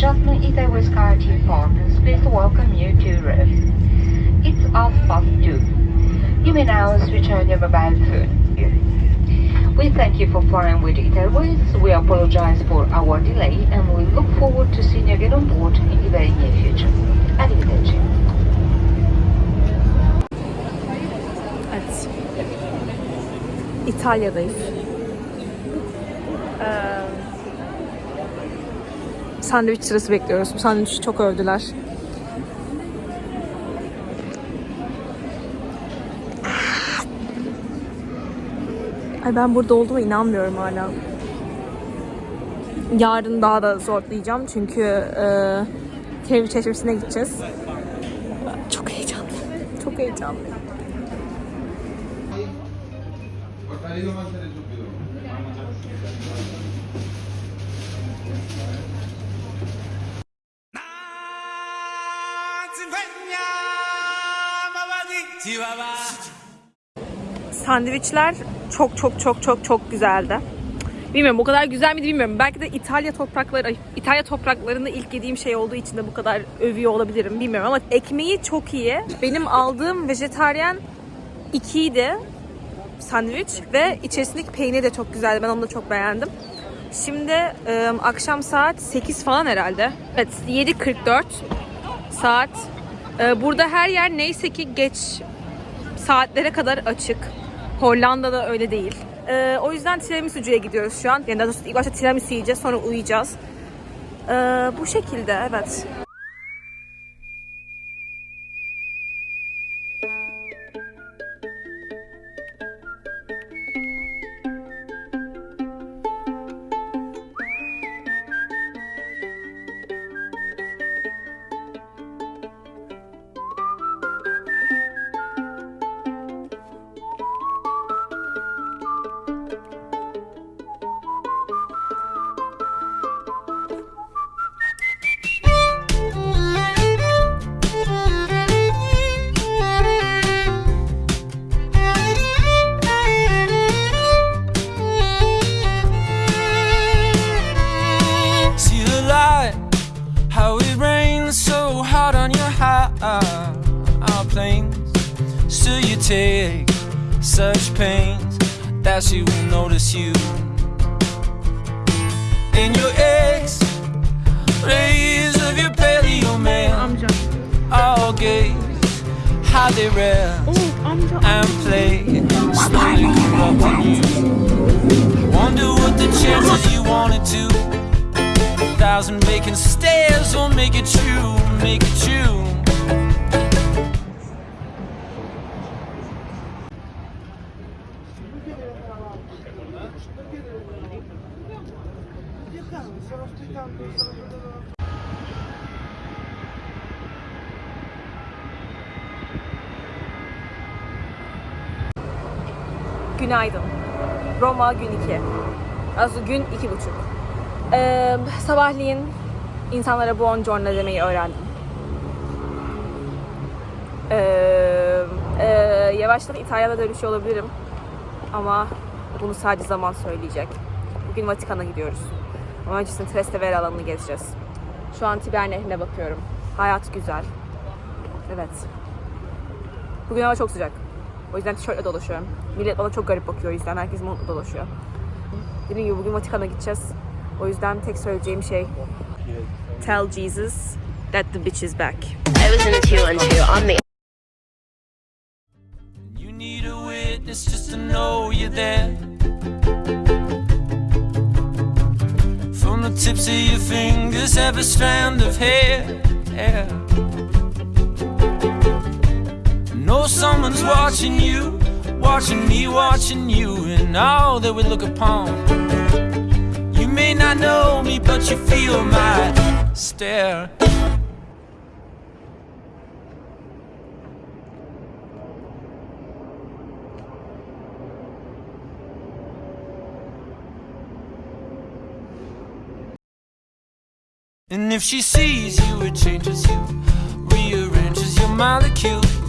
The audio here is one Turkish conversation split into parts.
Itaewis Car Team Partners, please welcome you to Rome. It's half past two. You may now switch on your mobile phone. We thank you for flying with Itaewis. We apologize for our delay and we look forward to seeing you again on board in the very near future. Arrivederci. Ee, sandviç sırası bekliyoruz. Bu sandviçi çok övdüler. Ay ben burada olduğuma inanmıyorum hala. Yarın daha da zorlayacağım çünkü e, Trevi Çeşmesi'ne gideceğiz. Çok heyecanlı. Çok heyecanlı. Sandviçler çok çok çok çok çok güzeldi. Bilmiyorum o kadar güzel miydi bilmiyorum. Belki de İtalya toprakları, İtalya topraklarında ilk yediğim şey olduğu için de bu kadar övüyor olabilirim bilmiyorum ama ekmeği çok iyi. Benim aldığım vejetaryen 2 idi sandviç ve içerisindeki peynir de çok güzeldi. Ben onu da çok beğendim. Şimdi e, akşam saat 8 falan herhalde. Evet 7.44 saat. E, burada her yer neyse ki geç saatlere kadar açık. Hollanda'da öyle değil. Ee, o yüzden tiramisucuya gidiyoruz şu an. Yani daha doğrusu ilk başta tiramisu yiyeceğiz sonra uyuyacağız. Ee, bu şekilde evet. Uh, heart. Our planes, still you take such pains that she will notice you. In your ex rays of your paleo man, all gaze how they rest and play. Slowly corrupting you. Wonder what the chances you wanted to. A thousand vacant stairs will make it Günaydın. Roma gün 2. Aslında gün iki buçuk. Ee, sabahleyin insanlara buongiorno demeyi öğrendim. Ee, e, yavaştan İtalya'da dönüşüyor olabilirim. Ama bunu sadece zaman söyleyecek. Bugün Vatikan'a gidiyoruz. Ama öncesinde Trastevere alanını gezeceğiz. Şu an Tiber Nehri'ne bakıyorum. Hayat güzel. Evet. Bugün hava çok sıcak. O yüzden tişörtle dolaşıyorum. Millet bana çok garip bakıyor o yüzden. Herkes montla dolaşıyor. Dediğim gibi bugün Vatikan'a gideceğiz. O yüzden tek söyleyeceğim şey Tell Jesus that the bitch is back. I was in a two and two on the You need a witness just to know you're there. From the tips of your fingers, every strand of hair. hair. Know someone's watching you, watching me, watching you, and all that we look upon. You may not know me, but you feel my stare. And if she sees you, it changes you, rearranges your molecules.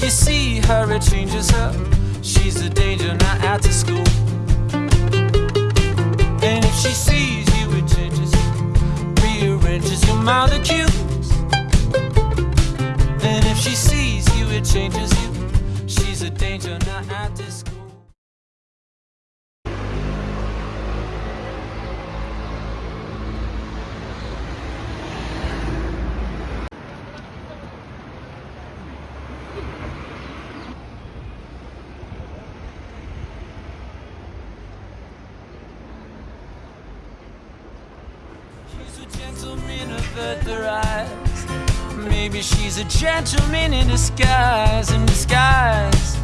You see her, it changes her. She's a danger, not out to school. And if she sees you, it changes you, rearranges your molecules. And if she sees you, it changes gentleman of rise. Maybe she's a gentleman in disguise, in disguise.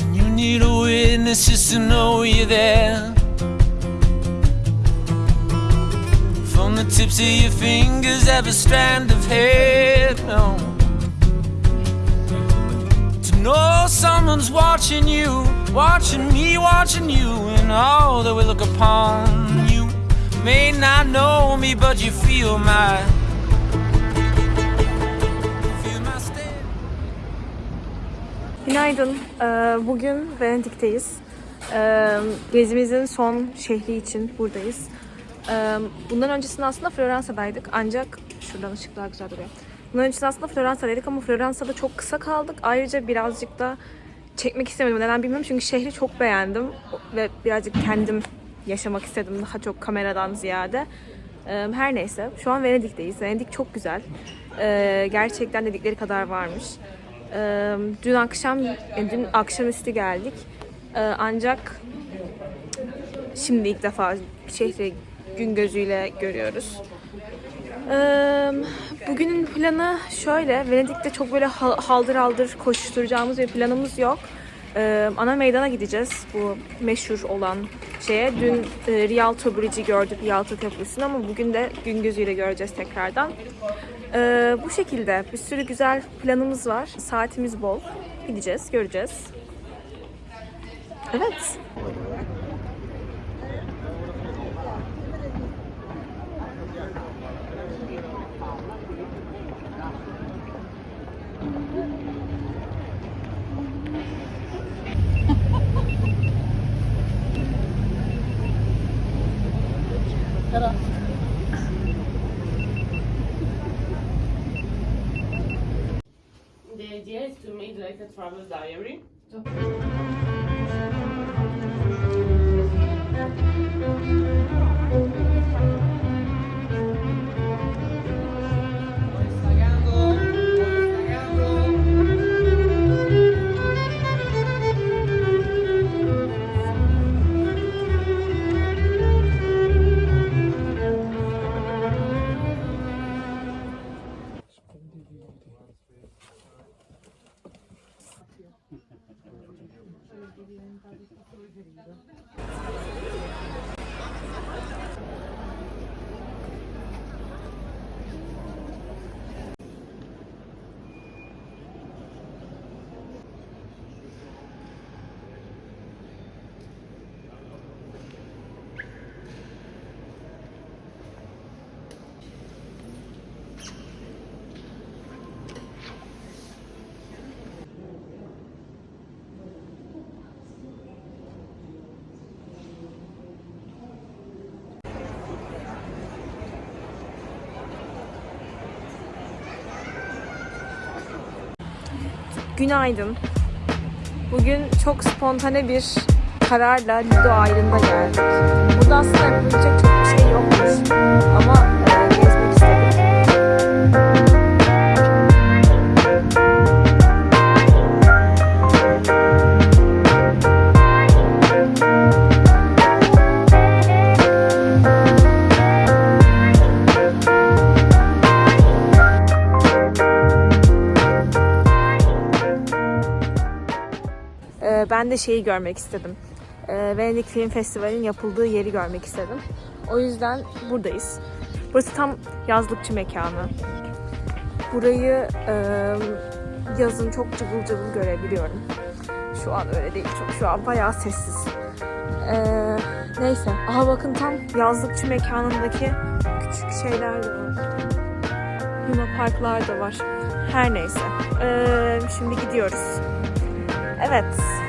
And you need a witness just to know you're there. Tips of your fingers, have a strand of hair. No. To know someone's watching you, watching me, watching you, and all that we look upon you. May not know me, but you feel my. Feel my. Günaydın. Bugün Venedik'teyiz. Gezimizin son şehri için buradayız. Bundan öncesinde aslında Floransa'daydık ancak şuradan ışık güzel duruyor. Bundan öncesinde aslında Floransa'daydık ama Floransa'da çok kısa kaldık. Ayrıca birazcık da çekmek istemedim. Neden bilmiyorum çünkü şehri çok beğendim ve birazcık kendim yaşamak istedim daha çok kameradan ziyade. Her neyse şu an Venedik'teyiz. Venedik çok güzel. Gerçekten dedikleri kadar varmış. Dün akşam, dün akşamüstü geldik. Ancak şimdi ilk defa şehri gün gözüyle görüyoruz. Bugünün planı şöyle. Venedik'te çok böyle hal- haldır haldır koşturacağımız bir planımız yok. Ana meydana gideceğiz. Bu meşhur olan şeye. Dün e, Rialto Bridge'i gördük, Rialto Köprüsü'nü ama bugün de gün gözüyle göreceğiz tekrardan. Bu şekilde bir sürü güzel planımız var. Saatimiz bol. Gideceğiz, göreceğiz. Evet. The idea is to make like a travel diary. orientar as pessoas ainda. Günaydın. Bugün çok spontane bir kararla Lido ayrında geldik. Burada aslında yapabilecek çok bir şey yokmuş. Ama de şeyi görmek istedim. Ee, Venedik Film Festivali'nin yapıldığı yeri görmek istedim. O yüzden buradayız. Burası tam yazlıkçı mekanı. Burayı e, yazın çok cıvıl cıvıl görebiliyorum. Şu an öyle değil çok. Şu an bayağı sessiz. Ee, neyse. Aha bakın tam yazlıkçı mekanındaki küçük şeyler de var. Luna parklar da var. Her neyse. Ee, şimdi gidiyoruz. Evet.